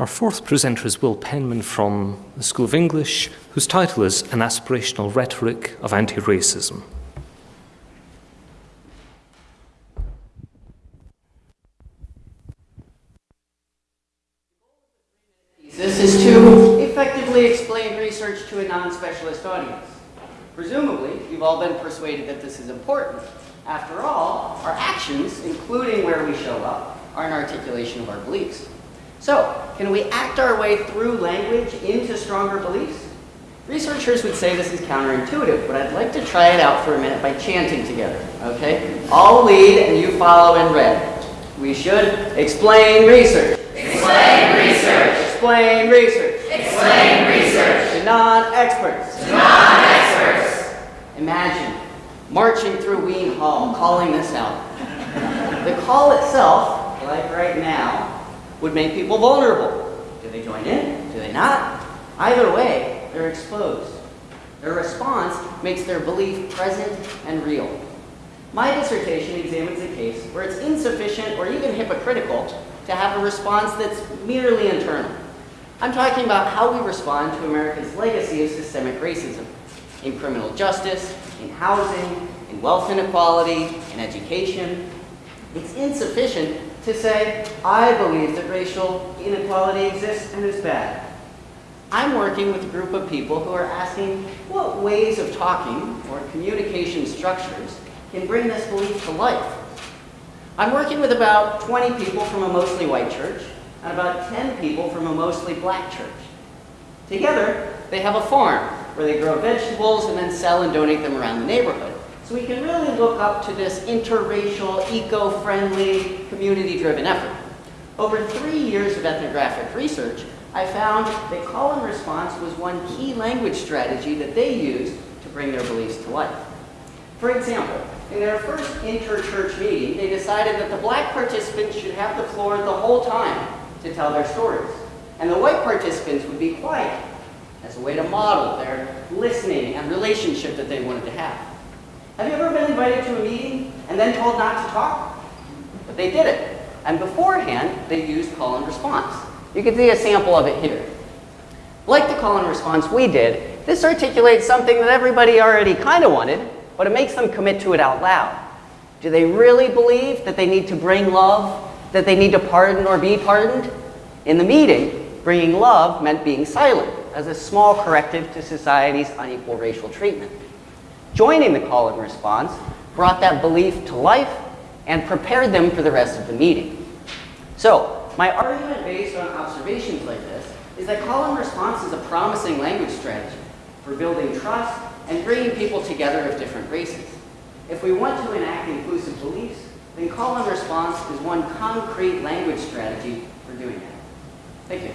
Our fourth presenter is Will Penman from the School of English, whose title is An Aspirational Rhetoric of Anti-Racism. This is to effectively explain research to a non-specialist audience. Presumably, you've all been persuaded that this is important. After all, our actions, including where we show up, are an articulation of our beliefs. So, can we act our way through language into stronger beliefs? Researchers would say this is counterintuitive, but I'd like to try it out for a minute by chanting together, okay? I'll lead and you follow in red. We should explain research. Explain research. Explain research. Explain research. To non-experts. To non-experts. Imagine marching through Wien Hall, calling this out. The call itself, like right now, would make people vulnerable. Do they join in? Do they not? Either way, they're exposed. Their response makes their belief present and real. My dissertation examines a case where it's insufficient or even hypocritical to have a response that's merely internal. I'm talking about how we respond to America's legacy of systemic racism in criminal justice, in housing, in wealth inequality, in education. It's insufficient to say, I believe that racial inequality exists and is bad. I'm working with a group of people who are asking what ways of talking or communication structures can bring this belief to life. I'm working with about 20 people from a mostly white church and about 10 people from a mostly black church. Together, they have a farm where they grow vegetables and then sell and donate them around the neighborhood. So we can really look up to this interracial, eco-friendly, community-driven effort. Over three years of ethnographic research, I found that call and response was one key language strategy that they used to bring their beliefs to life. For example, in their first inter-church meeting, they decided that the black participants should have the floor the whole time to tell their stories, and the white participants would be quiet as a way to model their listening and relationship that they wanted to have. Have you ever been invited to a meeting and then told not to talk? But they did it. And beforehand, they used call and response. You can see a sample of it here. Like the call and response we did, this articulates something that everybody already kind of wanted, but it makes them commit to it out loud. Do they really believe that they need to bring love, that they need to pardon or be pardoned? In the meeting, bringing love meant being silent as a small corrective to society's unequal racial treatment. Joining the call and response brought that belief to life and prepared them for the rest of the meeting. So, my argument based on observations like this is that call and response is a promising language strategy for building trust and bringing people together of different races. If we want to enact inclusive beliefs, then call and response is one concrete language strategy for doing that. Thank you.